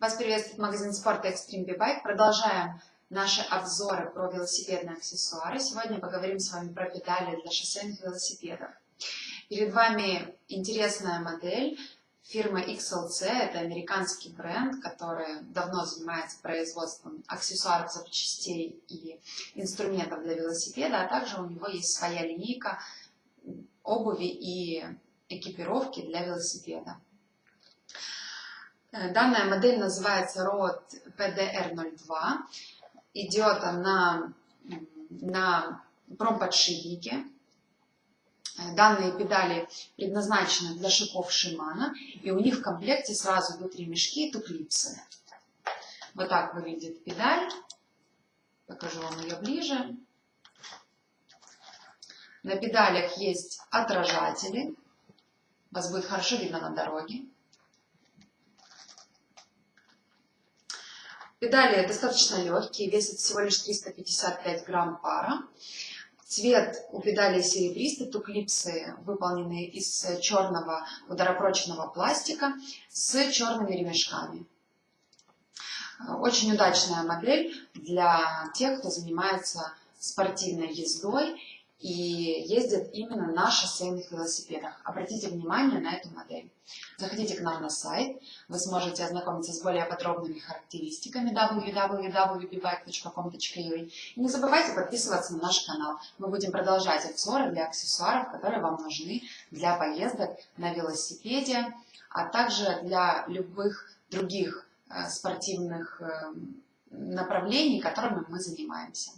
Вас приветствует магазин спорта Extreme B-Bike. Продолжаем наши обзоры про велосипедные аксессуары. Сегодня поговорим с вами про педали для шоссейных велосипедов. Перед вами интересная модель фирмы XLC. Это американский бренд, который давно занимается производством аксессуаров, запчастей и инструментов для велосипеда, а также у него есть своя линейка обуви и экипировки для велосипеда. Э, данная модель называется ROD PDR02. Идет она на промподшипнике. Э, данные педали предназначены для шипов Шимана, и у них в комплекте сразу идут ремешки и туклипсы. Вот так выглядит педаль. Покажу вам ее ближе. На педалях есть отражатели. Вас будет хорошо видно на дороге. Педали достаточно легкие, весят всего лишь 355 грамм пара. Цвет у педалей серебристый, туклипсы выполнены из черного ударопрочного пластика с черными ремешками. Очень удачная модель для тех, кто занимается спортивной ездой и ездят именно на шоссейных велосипедах. Обратите внимание на эту модель. Заходите к нам на сайт, вы сможете ознакомиться с более подробными характеристиками www.bibike.com.ua и не забывайте подписываться на наш канал. Мы будем продолжать обзоры для аксессуаров, которые вам нужны для поездок на велосипеде, а также для любых других э, спортивных э, направлений, которыми мы занимаемся.